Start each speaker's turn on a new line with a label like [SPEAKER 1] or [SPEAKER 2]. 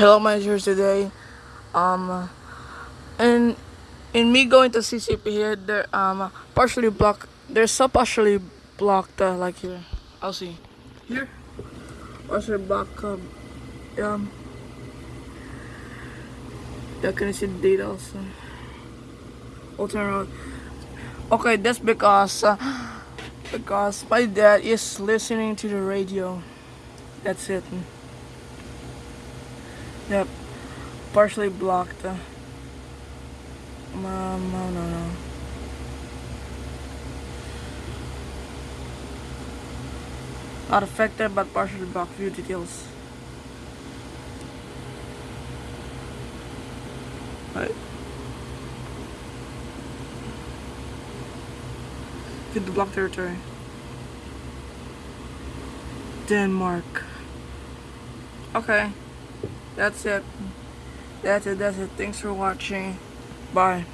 [SPEAKER 1] hello my today um and in me going to CCP here they're um partially blocked They're some partially blocked uh, like here. I'll see. Here. Partially blocked um, um yeah can see the data also. Turn around. Okay that's because uh, because my dad is listening to the radio. That's it Yep. Partially blocked. Um, no, no, no. Not affected, but partially blocked. View details. Right. View the block territory. Denmark. Okay. That's it. That's it. That's it. Thanks for watching. Bye.